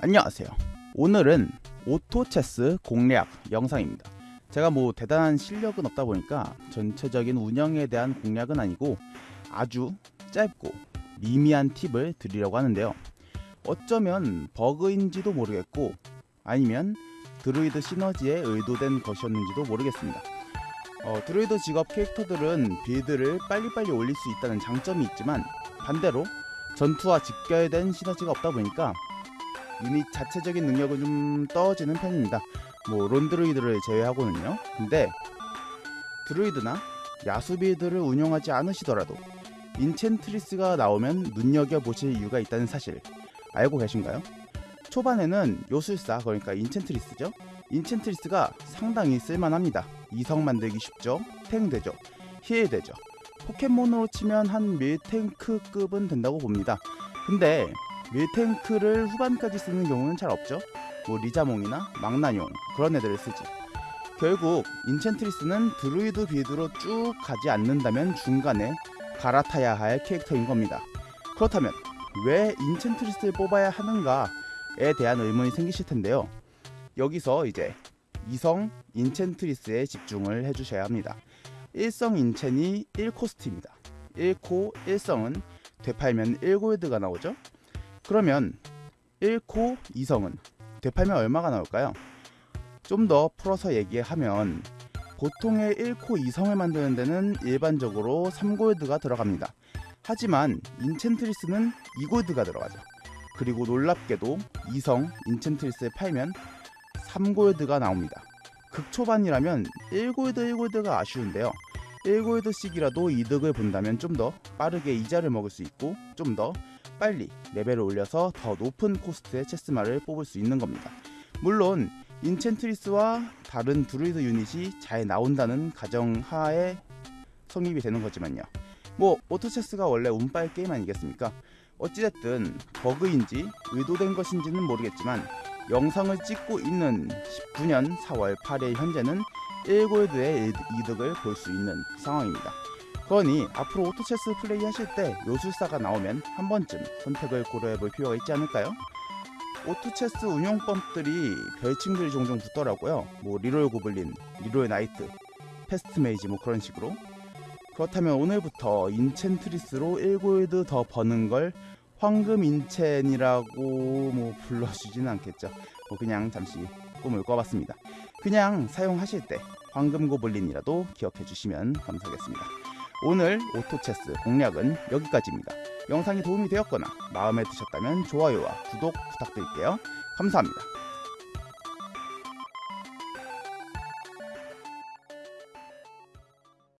안녕하세요. 오늘은 오토체스 공략 영상입니다. 제가 뭐 대단한 실력은 없다 보니까 전체적인 운영에 대한 공략은 아니고 아주 짧고 미미한 팁을 드리려고 하는데요. 어쩌면 버그인지도 모르겠고 아니면 드루이드 시너지에 의도된 것이었는지도 모르겠습니다. 어, 드루이드 직업 캐릭터들은 빌드를 빨리빨리 올릴 수 있다는 장점이 있지만 반대로 전투와 직결된 시너지가 없다 보니까 유닛 자체적인 능력은 좀 떨어지는 편입니다. 뭐 Lone Druid를 제외하고는요. 근데 드루이드나 야수빌드를 운영하지 않으시더라도 Enchantress가 나오면 눈여겨보실 이유가 있다는 사실 알고 계신가요? 초반에는 요술사 그러니까 Enchantress죠. Enchantress가 상당히 쓸만합니다. 이성 만들기 쉽죠. 탱 되죠. Heal 되죠. 포켓몬으로 치면 한 밀탱크급은 된다고 봅니다. 근데 밀탱크를 후반까지 쓰는 경우는 잘 없죠. 뭐 리자몽이나 망나뇽 그런 애들을 쓰지. 결국 Enchantress는 드루이드 빌드로 쭉 가지 않는다면 중간에 갈아타야 할 캐릭터인 겁니다. 그렇다면 왜 Enchantress를 뽑아야 하는가에 대한 의문이 생기실 텐데요. 여기서 이제 이성 인챈트리스에 집중을 해주셔야 합니다. 1성 인챈이 1코스트입니다. 1코 1성은 되팔면 1골드가 나오죠. 그러면 1코 2성은 되팔면 얼마가 나올까요? 좀 더 풀어서 얘기하면 보통의 1코 2성을 만드는 데는 일반적으로 3골드가 들어갑니다. 하지만 인챈트리스는 2골드가 들어가죠. 그리고 놀랍게도 2성 Enchantress를 팔면 3골드가 나옵니다. 극초반이라면 1골드 1골드가 아쉬운데요. 1골드씩이라도 이득을 본다면 좀 더 빠르게 이자를 먹을 수 있고 좀 더 빨리 레벨을 올려서 더 높은 코스트의 체스말을 뽑을 수 있는 겁니다. 물론 Enchantress와 다른 드루이드 유닛이 잘 나온다는 가정하에 성립이 되는 거지만요. 뭐 오토체스가 원래 운빨 게임 아니겠습니까? 어찌됐든 버그인지 의도된 것인지는 모르겠지만 영상을 찍고 있는 19년 4월 8일 현재는 1골드의 이득을 볼 수 있는 상황입니다. 그러니 앞으로 오토체스 플레이 하실 때 요술사가 나오면 한 번쯤 선택을 고려해 볼 필요가 있지 않을까요? 오토체스 운용법들이 별칭들이 종종 붙더라고요. 뭐 reroll goblin, Reroll knight, fast mage 뭐 그런 식으로. 그렇다면 오늘부터 Enchantress로 1골드 더 버는 걸 황금 인챈이라고 뭐 불러주지는 않겠죠. 뭐 그냥 잠시 꿈을 꿔봤습니다. 그냥 사용하실 때 황금 고블린이라도 기억해 주시면 감사하겠습니다. 오늘 오토체스 공략은 여기까지입니다. 영상이 도움이 되었거나 마음에 드셨다면 좋아요와 구독 부탁드릴게요. 감사합니다.